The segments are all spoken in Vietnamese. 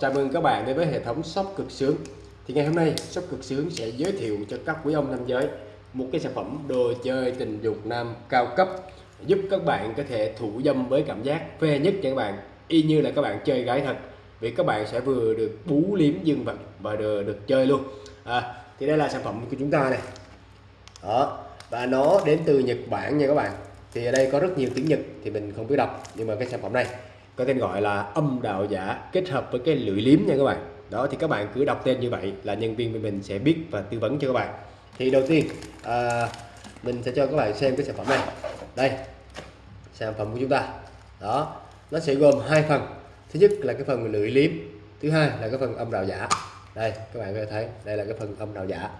Chào mừng các bạn đến với hệ thống shop cực sướng. Thì ngày hôm nay shop cực sướng sẽ giới thiệu cho các quý ông nam giới một cái sản phẩm đồ chơi tình dục nam cao cấp giúp các bạn có thể thủ dâm với cảm giác phê nhất cho các bạn y như là các bạn chơi gái thật. Vì các bạn sẽ vừa được bú liếm dương vật và được, được chơi luôn. À, thì đây là sản phẩm của chúng ta này. Đó và nó đến từ Nhật Bản nha các bạn. Thì ở đây có rất nhiều tiếng Nhật thì mình không biết đọc nhưng mà cái sản phẩm này có tên gọi là âm đạo giả kết hợp với cái lưỡi liếm nha các bạn. Đó thì các bạn cứ đọc tên như vậy là nhân viên bên mình sẽ biết và tư vấn cho các bạn. Thì đầu tiên à, mình sẽ cho các bạn xem cái sản phẩm này. Đây sản phẩm của chúng ta. Đó nó sẽ gồm hai phần. Thứ nhất là cái phần lưỡi liếm thứ hai là cái phần âm đạo giả. Đây các bạn có thể thấy đây là cái phần âm đạo giả.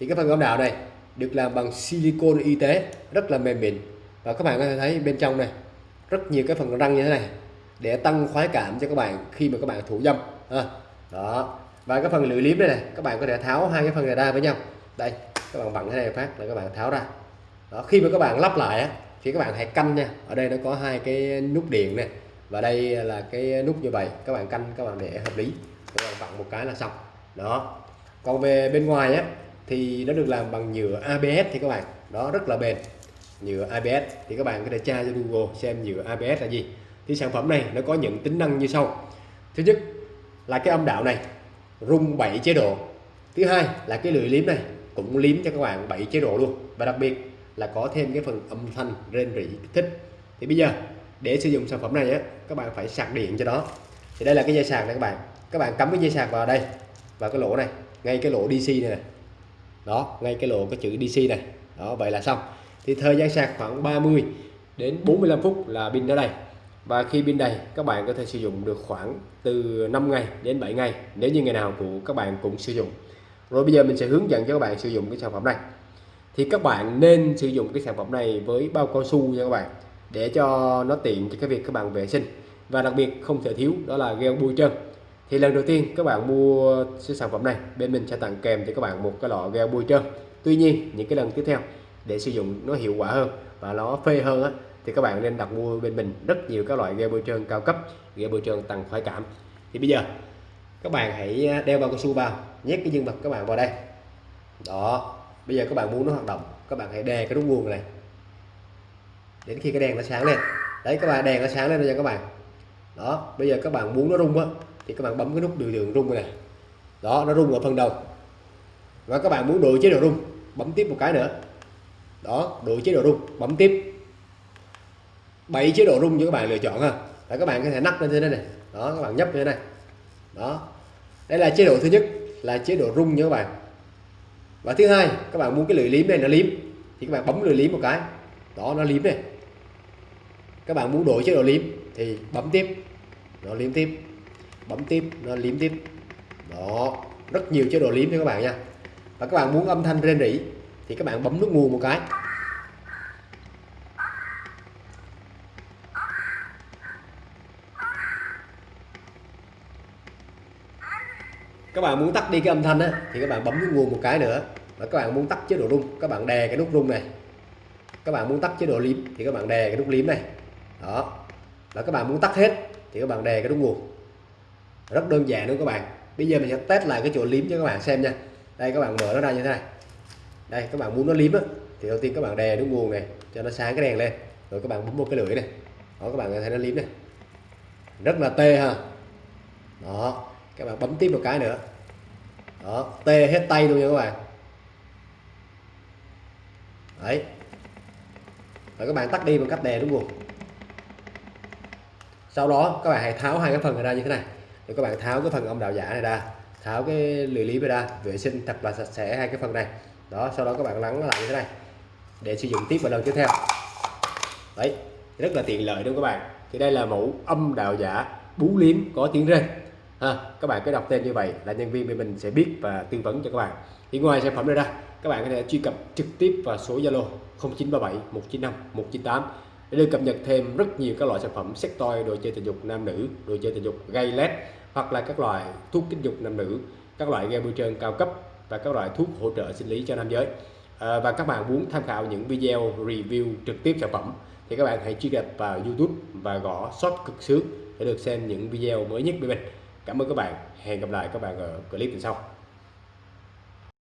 Thì cái phần âm đạo này được làm bằng silicon y tế rất là mềm mịn. Và các bạn có thể thấy bên trong này rất nhiều cái phần răng như thế này để tăng khoái cảm cho các bạn khi mà các bạn thủ dâm à, đó. Và cái phần lưỡi liếm đây này các bạn có thể tháo hai cái phần này ra với nhau. Đây các bạn vặn cái này phát là các bạn tháo ra. Đó khi mà các bạn lắp lại á thì các bạn hãy canh nha. Ở đây nó có hai cái nút điện này và đây là cái nút như vậy. Các bạn canh các bạn để hợp lý. Các bạn vặn một cái là xong. Đó. Còn về bên ngoài á thì nó được làm bằng nhựa ABS thì các bạn. Đó rất là bền. Nhựa ABS thì các bạn có thể tra cho Google xem nhựa ABS là gì thì sản phẩm này nó có những tính năng như sau. Thứ nhất là cái âm đạo này rung 7 chế độ. Thứ hai là cái lưỡi liếm này cũng liếm cho các bạn 7 chế độ luôn. Và đặc biệt là có thêm cái phần âm thanh rên rỉ thích. Thì bây giờ để sử dụng sản phẩm này á các bạn phải sạc điện cho nó. Thì đây là cái dây sạc này các bạn. Các bạn cắm cái dây sạc vào đây vào cái lỗ này ngay cái lỗ DC này, này đó ngay cái lỗ cái chữ DC này. Đó vậy là xong. Thì thời gian sạc khoảng 30 đến 45 phút là pin ở đây và khi pin đầy các bạn có thể sử dụng được khoảng từ 5 ngày đến 7 ngày nếu như ngày nào của các bạn cũng sử dụng. Rồi bây giờ mình sẽ hướng dẫn cho các bạn sử dụng cái sản phẩm này. Thì các bạn nên sử dụng cái sản phẩm này với bao cao su nha các bạn để cho nó tiện cho cái việc các bạn vệ sinh. Và đặc biệt không thể thiếu đó là gel bôi trơn. Thì lần đầu tiên các bạn mua cái sản phẩm này bên mình sẽ tặng kèm cho các bạn một cái lọ gel bôi trơn. Tuy nhiên những cái lần tiếp theo để sử dụng nó hiệu quả hơn và nó phê hơn á, thì các bạn nên đặt mua bên mình rất nhiều các loại ghe bôi trơn cao cấp, ghe bôi trơn tăng khoái cảm. Thì bây giờ, các bạn hãy à, đeo bao cao su vào, nhét cái dương vật các bạn vào đây. Đó, bây giờ các bạn muốn nó hoạt động, các bạn hãy đè cái nút nguồn này. Đến khi cái đèn nó sáng lên. Đấy, các bạn đèn nó sáng lên rồi nha các bạn. Đó, bây giờ các bạn muốn nó rung á, thì các bạn bấm cái nút điều lượng rung này. Đó, nó rung ở phần đầu. Và các bạn muốn đổi chế độ rung, bấm tiếp một cái nữa. Đó, đổi chế độ rung, bấm tiếp. 7 chế độ rung cho các bạn lựa chọn ha. Để các bạn có thể nắp lên thế này này. Đó, các bạn nhấp như thế này đó. Đây là chế độ thứ nhất, là chế độ rung nha các bạn. Và thứ hai, các bạn muốn cái lưỡi liếm này nó liếm, thì các bạn bấm lưỡi liếm một cái. Đó, nó liếm này. Các bạn muốn đổi chế độ liếm, thì bấm tiếp. Nó liếm tiếp. Bấm tiếp, nó liếm tiếp. Đó, rất nhiều chế độ liếm cho các bạn nha. Và các bạn muốn âm thanh rên rỉ, thì các bạn bấm nút nguồn một cái. Các bạn muốn tắt đi cái âm thanh á thì các bạn bấm nút nguồn một cái nữa và các bạn muốn tắt chế độ rung các bạn đè cái nút rung này các bạn muốn tắt chế độ liếm thì các bạn đè cái nút liếm này đó và các bạn muốn tắt hết thì các bạn đè cái nút nguồn rất đơn giản luôn các bạn bây giờ mình sẽ test lại cái chỗ liếm cho các bạn xem nha đây các bạn mở nó ra như thế này đây các bạn muốn nó liếm á thì đầu tiên các bạn đè nút nguồn này cho nó sáng cái đèn lên rồi các bạn bấm một cái lưỡi này đó các bạn thấy nó liếm này rất là tê ha đó các bạn bấm tiếp một cái nữa. Đó, tê hết tay luôn nha các bạn. Đấy. Và các bạn tắt đi bằng cách đè đúng không sau đó, các bạn hãy tháo hai cái phần này ra như thế này. Rồi các bạn tháo cái phần âm đạo giả này ra, tháo cái lưỡi lý ra, vệ sinh thật là sạch sẽ hai cái phần này. Đó, sau đó các bạn lắng nó lại như thế này để sử dụng tiếp vào lần tiếp theo. Đấy, rất là tiện lợi đúng không các bạn? Thì đây là mẫu âm đạo giả bú liếm có tiếng rên ha các bạn cứ đọc tên như vậy là nhân viên bên mình sẽ biết và tư vấn cho các bạn. Thì ngoài sản phẩm này ra các bạn có thể truy cập trực tiếp vào số Zalo 0937 195 198 để được cập nhật thêm rất nhiều các loại sản phẩm sex toy đồ chơi tình dục nam nữ đồ chơi tình dục gây led hoặc là các loại thuốc kích dục nam nữ các loại game bôi trơn cao cấp và các loại thuốc hỗ trợ sinh lý cho nam giới. À, và các bạn muốn tham khảo những video review trực tiếp sản phẩm thì các bạn hãy truy cập vào YouTube và gõ shop cực sướng để được xem những video mới nhất bên mình cảm ơn các bạn. Hẹn gặp lại các bạn ở clip lần sau.